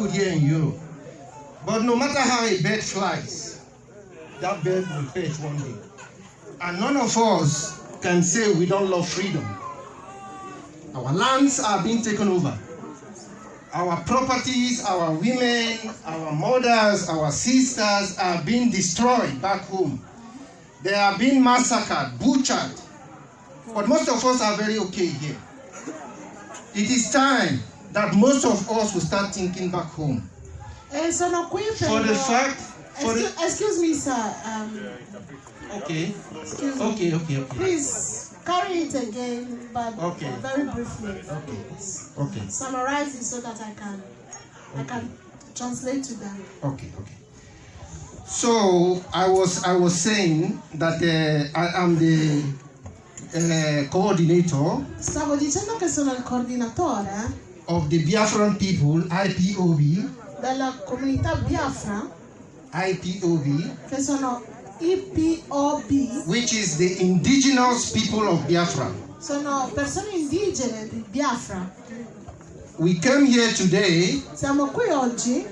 good here in Europe. But no matter how a bird flies, that bird will perch one day. And none of us can say we don't love freedom. Our lands are being taken over. Our properties, our women, our mothers, our sisters are being destroyed back home. They are being massacred, butchered. But most of us are very okay here. It is time that most of us will start thinking back home. E sono qui per... For the fact, for Excuse, the, excuse me, sir. Um, okay, excuse me. okay, okay, okay, Please carry it again, but Okay. uh, very briefly. Okay. Okay, Summarize it so that I can, I can translate to them. okay, okay. So I was I was saying that uh, I am the uh, coordinator Stavo dicendo che sono il coordinatore of the Biafran people, IPOB, della comunità Biafra, IPOB, che sono IPOB, which is the indigenous people of Biafra. sono persone indigene di Biafra. We came here today Siamo qui oggi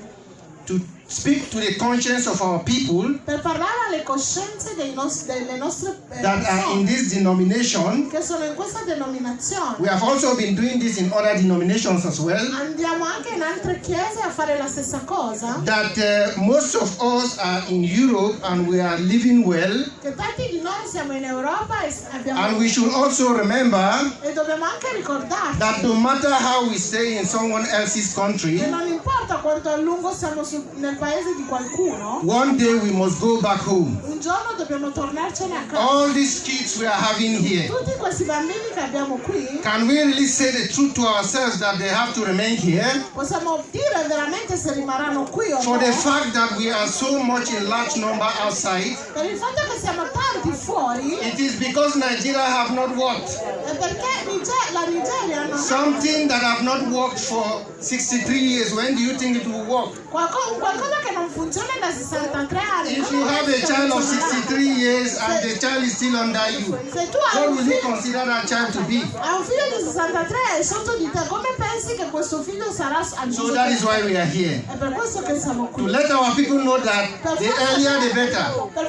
to speak to the conscience of our people per parlare alle coscienze nos- delle nostre eh, that are in persone this denomination. che sono in questa denominazione. We have also been doing this in other denominations as well. Andiamo anche in altre chiese a fare la stessa cosa. That uh, most of us are in Europe and we are living well. Che tanti di noi siamo in Europa e abbiamo And we should also remember e dobbiamo anche ricordarci that no matter how we stay in someone else's country, che non importa quanto a lungo siamo nel one day we must go back home. un giorno dobbiamo tornarcene a casa. All these kids we are having here, Tutti questi bambini che abbiamo qui, can we really say the truth to ourselves that they have to remain here? possiamo dire veramente se rimarranno qui o For the fact that we are so much in large number outside, fuori it is because Nigeria have not worked. è perché Niger- la Nigeria non ha Something that have not worked for 63 years, when do you think it will work? qualco- qualcosa che non funziona da 63 anni. If you have a child of 63 years and the child is still under you, Se tu hai what will you consider that child to be? hai un figlio di 63 sotto di te, come pensi che questo figlio sarà So that is why we are here. È per questo che siamo To let our people know that the earlier the better.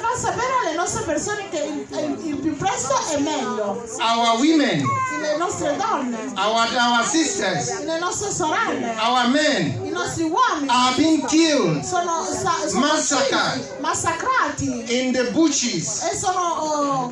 Far sapere alle nostre persone che il, il- il più presto è meglio. Our women, Le nostre donne, our, our sisters, le nostre sorelle, our men. I nostri uomini. Are being killed. Sono, sono Massacrati. uccisi, massacrati. In the bushes, e sono oh,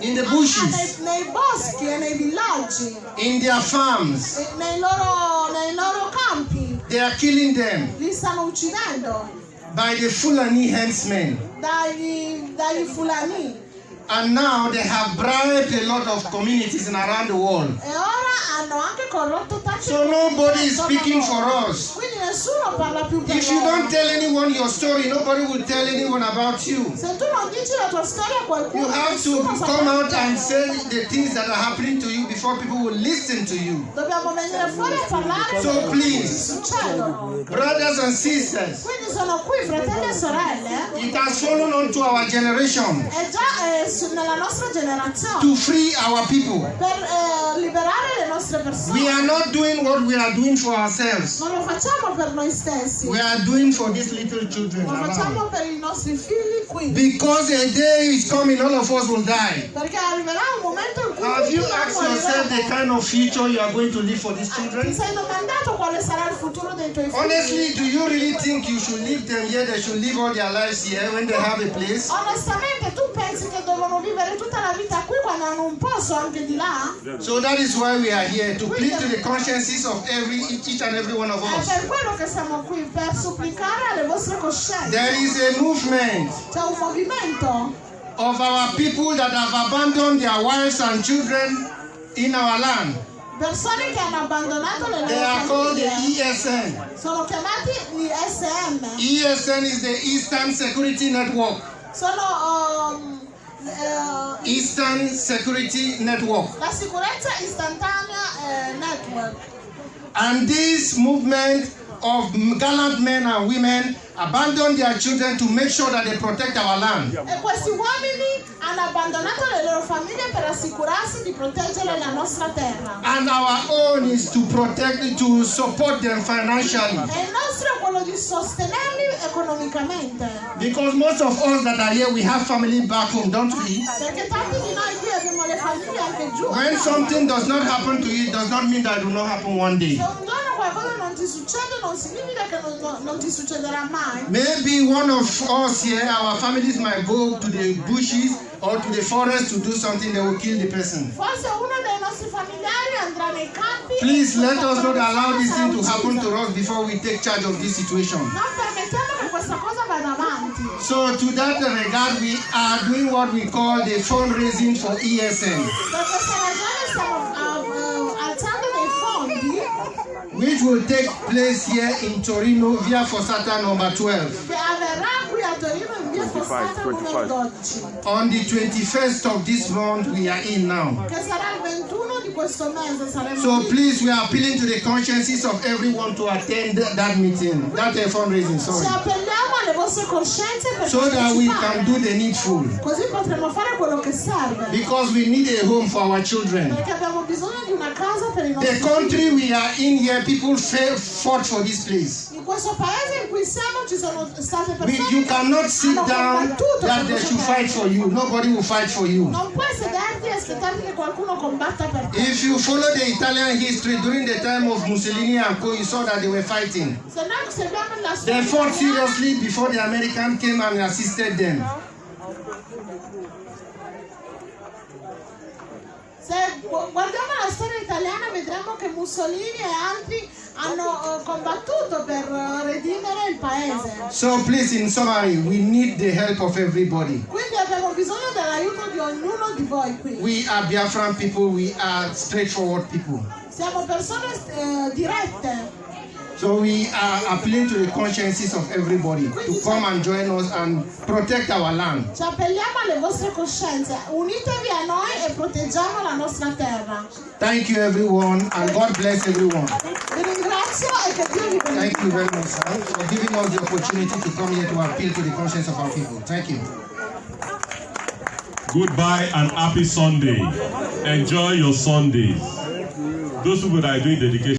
in the nei, bushes, nei boschi e nei villaggi, in their farms. nei loro, nei loro campi. They are killing them. Li stanno uccidendo by the Fulani herdsmen. by the Fulani. And now they have bribed a lot of communities in around the world. Ora hanno anche corrotto tanti So nobody is speaking for us. Quindi nessuno parla più per If you don't tell anyone your story, nobody will tell anyone about you. Se tu non dici la tua storia a qualcuno, You have to come out and say the things that are happening to you before people will listen to you. Dobbiamo venire fuori a parlare So please. Brothers and sisters, Quindi sono qui, fratelli e sorelle, it has fallen onto our generation è già eh, su- nella nostra generazione to free our people. per eh, liberare le nostre persone. We are not doing what we are doing for ourselves. Non lo facciamo per noi stessi, We are doing for these little children lo facciamo per i nostri figli qui. Because a day is coming, all of us will die. Perché arriverà un momento in cui Have you asked yourself the kind of future you are going to live for these Ti children? sei domandato quale sarà il futuro dei tuoi figli? Honestly, do you really think you should leave them here? They should live all their lives here when they have a place? Onestamente tu pensi che devono vivere tutta la vita qui quando hanno un posto anche di là? So that is why we are here to plead to the consciences of every each and every one of È us. per quello che siamo qui, per supplicare alle vostre coscienze. There is a movement C'è un movimento of our people that have abandoned their wives and children in our land. persone che hanno abbandonato le They loro are called the famiglie. ESN. Sono chiamati gli SM. ESN is the Eastern Security Network. Sono um, eh, Eastern Security Network. la sicurezza istantanea eh, network. And this movement of gallant men and women abandon their children to make sure that they protect our land. Eh, e questi uomini hanno abbandonato le loro famiglie per assicurarsi di proteggere la nostra terra. And our own is to protect, to support them financially. E il nostro è quello di sostenerli economicamente. Because most of us that are here, we have family back home, don't we? Perché tanti di noi qui abbiamo le famiglie anche giù. When something does not happen to you, it does not mean that it will not happen one day. Maybe one of us here, our families might go to the bushes or to the forest to do something that will kill the person. Forse uno dei nostri familiari andrà nei campi. Please let us not allow this thing to happen to us before we take charge of this situation. Non permettiamo che questa cosa vada avanti. So to that regard, we are doing what we call the fundraising for ESN, which will take place here in Torino via Fossata number 12 che avverrà qui a Torino in via Fossata numero 12, on the 21st of this month we are in now. Che sarà il 21 di questo mese. Saremo So please, we are appealing to the consciences of everyone to attend that meeting, that uh, fundraising, sorry, appelliamo alle vostre coscienze per so that we can do the needful. Così potremo fare quello che serve. Because we need a home for our children. Perché abbiamo bisogno di una casa per i The country we are in here, people fought for this place. In questo paese in cui siamo ci sono state We, you cannot sit down that they should fight for you. Nobody will fight for you. Non puoi sederti aspettarti che qualcuno combatta per te. If you follow the Italian history during the time of Mussolini and co, you saw that they were fighting. They fought seriously before the American came and assisted them. se gu- guardiamo la storia italiana vedremo che Mussolini e altri hanno eh, combattuto per eh, redimere il paese. So please, in summary, we need the help of everybody. Quindi bisogno dell'aiuto di ognuno di voi qui. We are Biafran people, we are straightforward people. Siamo persone eh, dirette. So we are appealing to the consciences of everybody to come and join us and protect our land. Ci appelliamo alle vostre coscienze. Unitevi a noi e proteggiamo la nostra terra. Thank you everyone and God bless everyone. Vi ringrazio e che Dio vi Thank you benedica. very much sir, for giving us the opportunity to come here to appeal to the conscience of our people. Thank you. Goodbye and happy Sunday. Enjoy your Sundays. Those people that are doing dedication.